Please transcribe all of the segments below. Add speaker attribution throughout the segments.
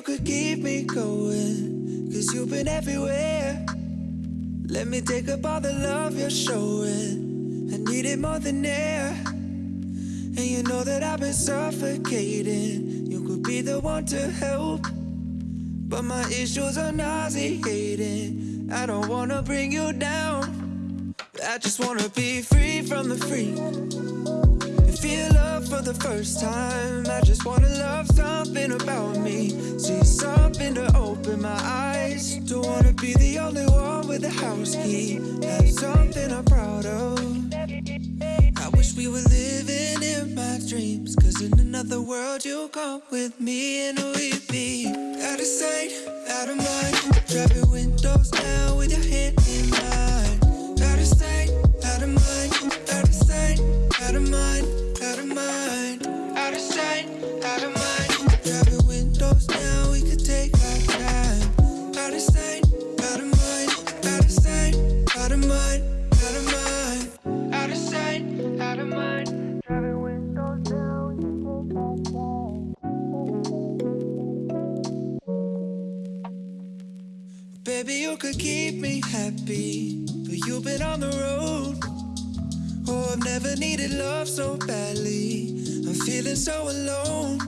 Speaker 1: You could keep me going, cause you've been everywhere. Let me take up all the love you're showing. I need it more than air. And you know that I've been suffocating. You could be the one to help. But my issues are nauseating. I don't wanna bring you down. I just wanna be free from the freak. For the first time. I just wanna love something about me. See something to open my eyes. Don't wanna be the only one with a house key. Have something I'm proud of. I wish we were living in my dreams. Cause in another world, you'll come with me and we'd be out of sight, out of mind. Driving windows down Baby, you could keep me happy, but you've been on the road. Oh, I've never needed love so badly. I'm feeling so alone.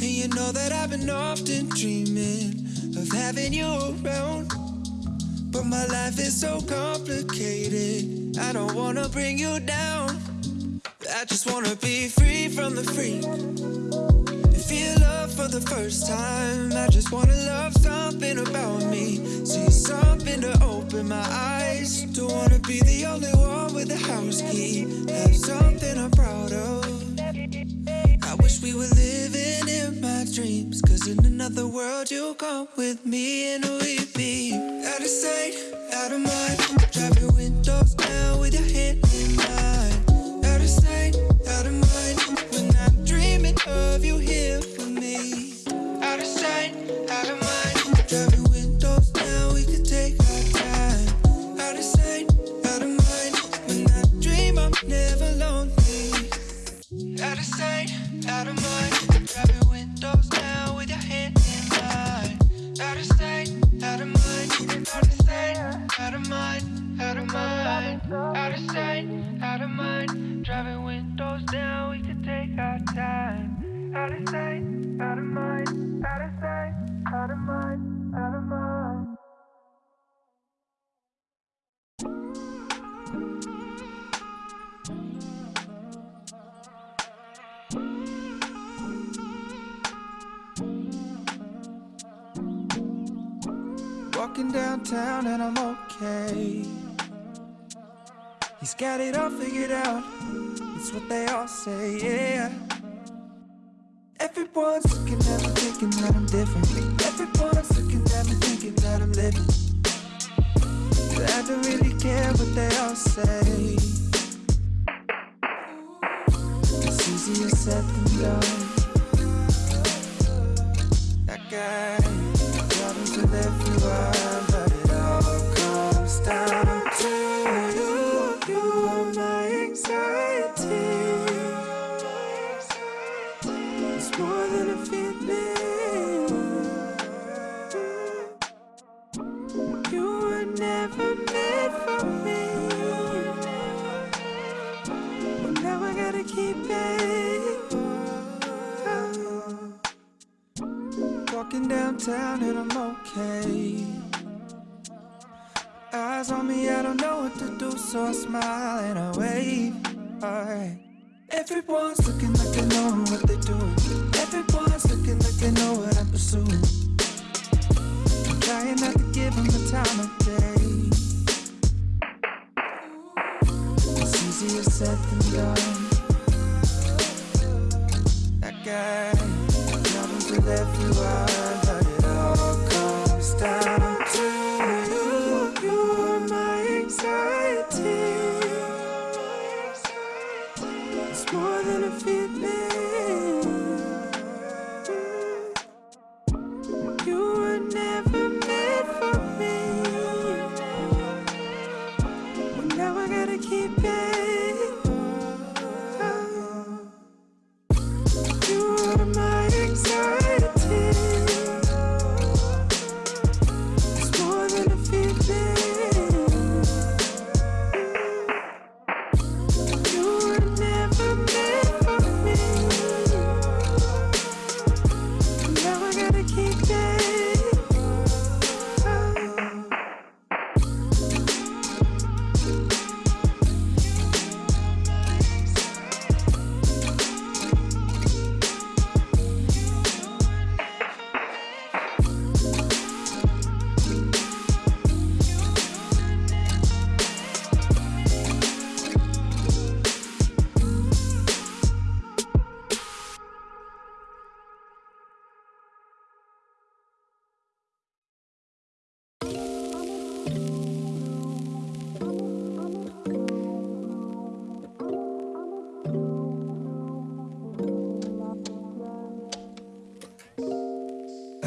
Speaker 1: And you know that I've been often dreaming of having you around. But my life is so complicated. I don't wanna bring you down. I just wanna be free from the freak. Feel love for the first time. I just wanna love something about me. See something to open my eyes. Don't wanna be the only one with the house key. Have something I'm proud of. I wish we were living in my dreams. Cause in another world, you'll come with me and we'd be out of sight, out of mind. Out of sight, out of mind. Driving windows down, we could take our time. Out of sight, out of mind. Out of sight, out of mind. Out of mind. Walking downtown and I'm okay. He's got it all figured out. It's what they all say, yeah. Everyone's looking at me thinking that I'm different. Everyone's looking at me thinking that I'm living. But I don't really care what they all say. It's easier said than done. That guy problems with everyone, It's more than a feeling. You were never meant for me. Well, now I gotta keep it. Walking downtown and I'm okay. Eyes on me, I don't know what to do, so I smile and I wave. Alright. Everyone's looking like they know what they're doing. Everyone's looking like they know what I'm pursuing. I'm trying not to give them the time of day. It's easier said than done. That guy, problems with everyone,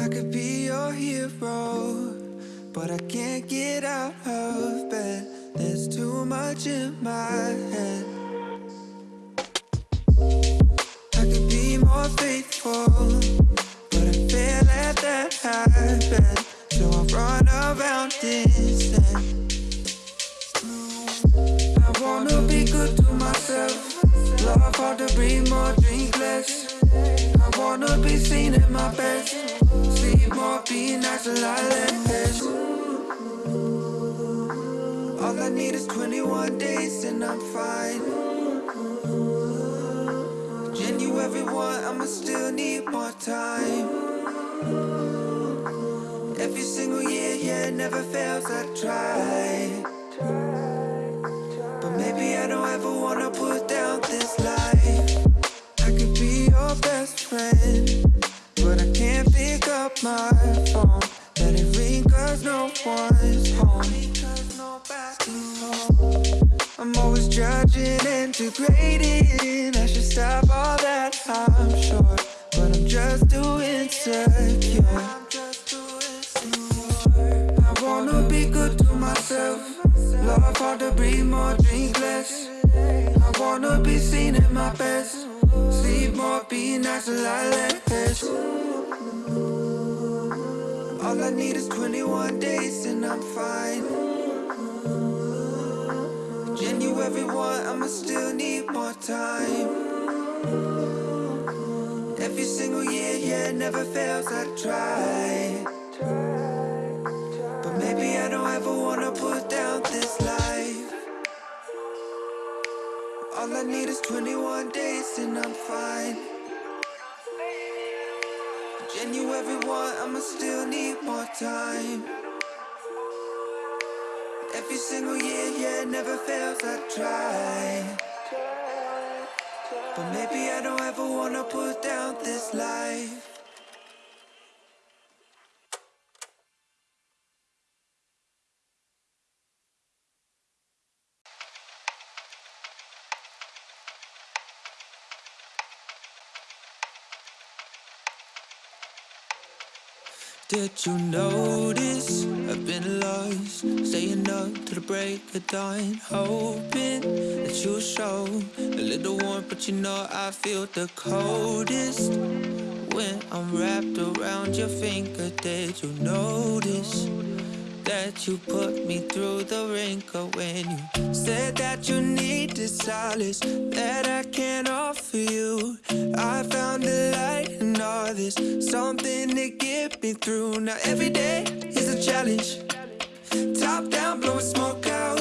Speaker 1: I could be your hero, but I can't get out of bed. There's too much in my head. I could be more faithful, but I fail at that habit. So I run around instead. I wanna be good to myself. Love hard to breathe more, drink less. I wanna be seen at my best. Sleep more, be nice, a lot. All I need is 21 days and I'm fine. January 1, I'ma still need more time. Every single year, yeah, it never fails, I try. But maybe I don't ever wanna put down Let it ring cause no one's home. I'm always judging and degrading. I should stop all that, I'm sure. But I'm just too insecure. I wanna be good to myself. Love hard to breathe more, drink less. I wanna be seen at my best. Sleep more, be nice, a lot less. All I need is 21 days and I'm fine. January 1, I'ma still need more time. Every single year, yeah, never fails, I try. But maybe I don't ever wanna put down this life. All I need is 21 days and I'm fine. January 1, I'ma still need more time. Every single year, yeah, never fails, I try. But maybe I don't ever wanna put down this life. Did you notice I've been lost, staying up to the break of dawn, hoping that you'll show a little warmth, but you know I feel the coldest when I'm wrapped around your finger. Did you notice? That you put me through the wringer when you said that you needed solace that I can't offer you. I found a light in all this, something to get me through. Now every day is a challenge. Top down, blowing smoke out.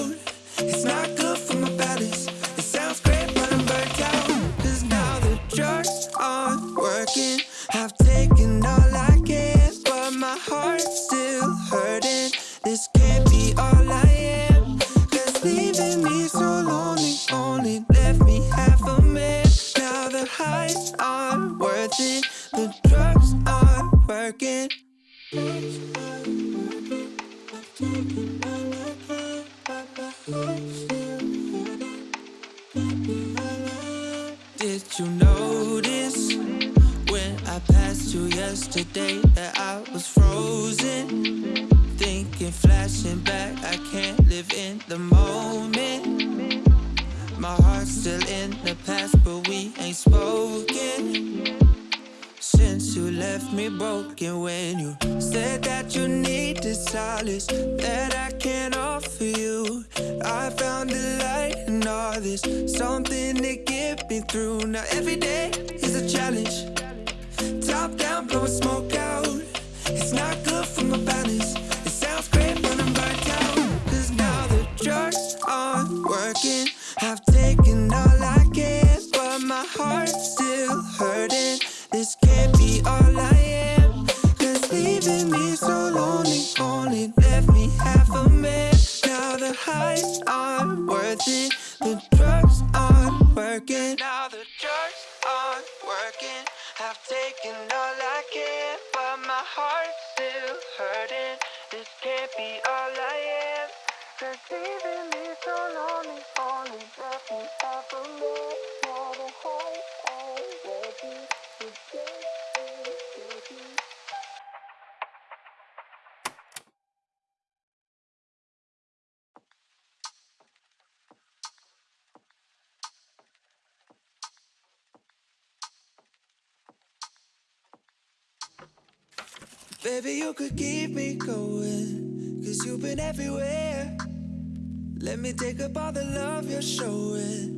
Speaker 1: It's not good for my balance. It sounds great, but I'm burnt out. Cause now the drugs aren't working. I've taken Did you notice when I passed you yesterday that I was frozen? Thinking, flashing back, I can't live in the moment. My heart's still in the past, but we ain't spoken. Left me broken when you said that you needed solace that I can't offer you. I found the light in all this, something to get me through. Now every day is a challenge. Top down, blowing smoke out. It's not good for my balance. I've taken all I can, but my heart's still hurting. This can't be all I am. Cause leaving me so lonely only left me half a man. Baby, you could keep me going, cause you've been everywhere. Let me take up all the love you're showing.